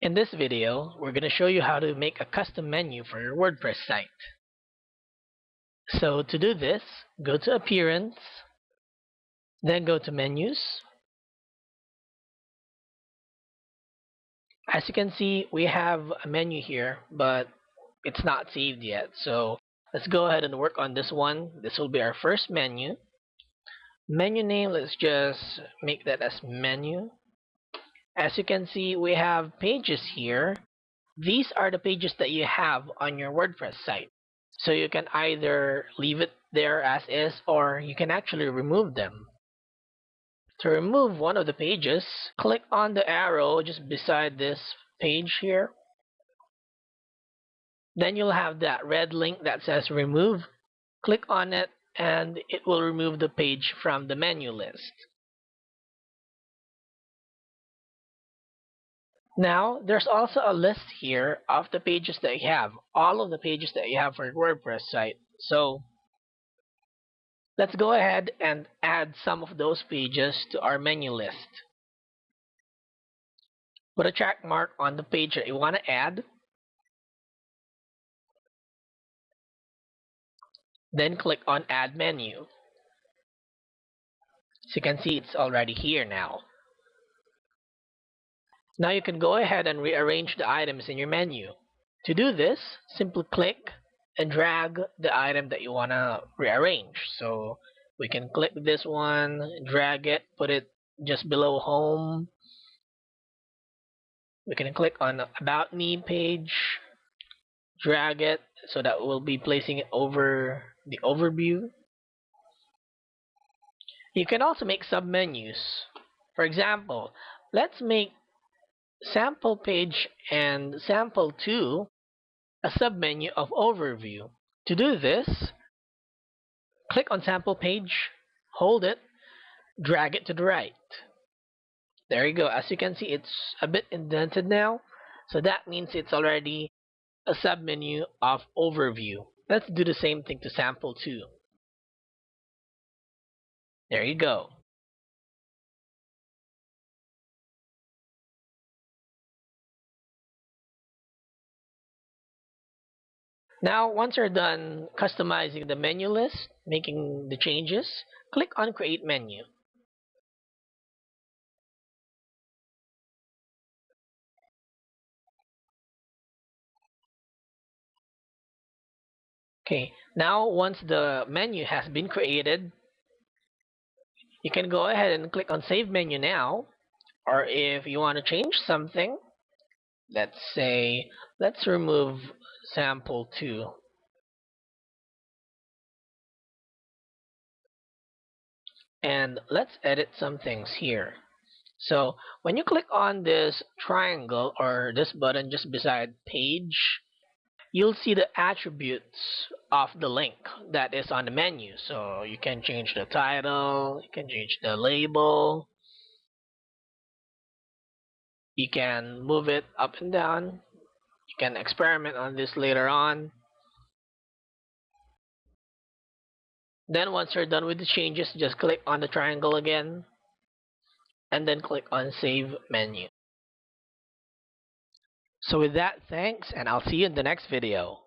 In this video, we're going to show you how to make a custom menu for your WordPress site. So to do this, go to Appearance, then go to Menus. As you can see, we have a menu here, but it's not saved yet. So let's go ahead and work on this one. This will be our first menu. Menu name, let's just make that as menu. As you can see, we have pages here. These are the pages that you have on your WordPress site. So you can either leave it there as is or you can actually remove them. To remove one of the pages, click on the arrow just beside this page here. Then you'll have that red link that says remove. Click on it and it will remove the page from the menu list. Now, there's also a list here of the pages that you have, all of the pages that you have for your WordPress site. So, let's go ahead and add some of those pages to our menu list. Put a check mark on the page that you want to add. Then click on Add Menu. As you can see, it's already here now. Now you can go ahead and rearrange the items in your menu. To do this, simply click and drag the item that you want to rearrange. So we can click this one, drag it, put it just below home. We can click on the about me page, drag it so that we'll be placing it over the overview. You can also make submenus. For example, let's make sample page and sample 2 a submenu of overview. To do this, click on sample page, hold it, drag it to the right. There you go. As you can see, it's a bit indented now. So that means it's already a submenu of overview. Let's do the same thing to sample 2. There you go. Now, once you're done customizing the menu list, making the changes, click on Create Menu. Okay, now once the menu has been created, you can go ahead and click on Save Menu Now, or if you want to change something, let's say, let's remove sample 2. And let's edit some things here. So when you click on this triangle or this button just beside page, you'll see the attributes of the link that is on the menu. So you can change the title, you can change the label, you can move it up and down can experiment on this later on. Then once you're done with the changes just click on the triangle again and then click on save menu. So with that thanks and I'll see you in the next video